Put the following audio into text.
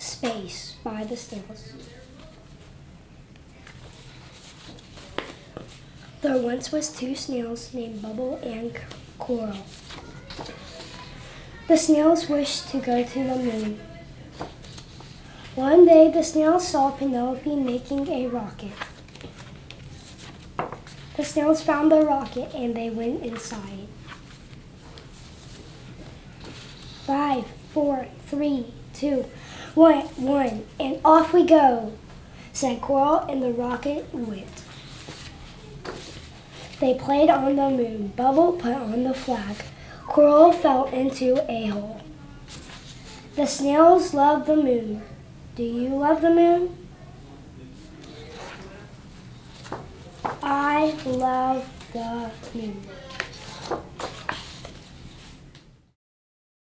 Space by the Snails. There once was two snails named Bubble and Coral. The snails wished to go to the moon. One day the snails saw Penelope making a rocket. The snails found the rocket and they went inside. Five, four, three, two, one, one, and off we go, said Coral, and the rocket went. They played on the moon. Bubble put on the flag. Coral fell into a hole. The snails love the moon. Do you love the moon? I love the moon.